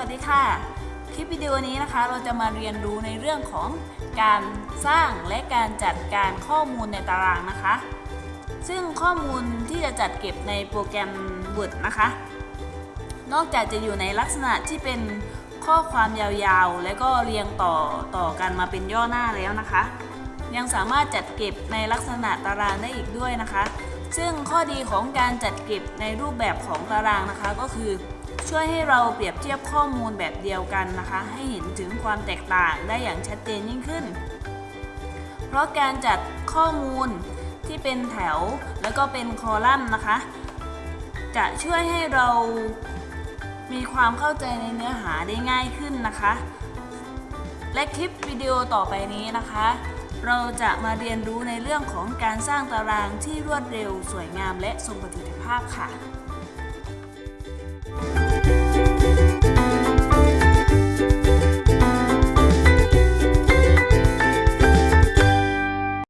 วัสดีค่ะ คลิปวิดีโอนี้นะคะ เราจะมาเรียนรู้ในเรื่องของการสร้างและการจัดการข้อมูลในตารางนะคะ ซึ่งข้อมูลที่จะจัดเก็บในโปรแกรม Word นะคะ นอกจากจะอยู่ในลักษณะที่เป็นข้อความยาวๆ และก็เรียงต่อต่อกันมาเป็นย่อหน้าแล้วนะคะ ยังสามารถจัดเก็บในลักษณะตารางได้อีกด้วยนะคะ ซึ่งข้อดีของการจัดเก็บในรูปแบบของตารางนะคะก็คือ ช่วยให้เราเปรียบเทียบข้อมูลแบบเดียวกันนะคะ ให้เห็นถึงความแตกต่างได้อย่างชัดเจนยิ่งขึ้น เพราะการจัดข้อมูลที่เป็นแถวแล้วก็เป็นคอลัมน์นะคะ จะช่วยให้เรามีความเข้าใจในเนื้อหาได้ง่ายขึ้นนะคะ และคลิปวิดีโอต่อไปนี้นะคะ เราจะมาเรียนรู้ในเรื่องของการสร้างตารางที่รวดเร็ว สวยงามและทรงประสิทธิภาพค่ะ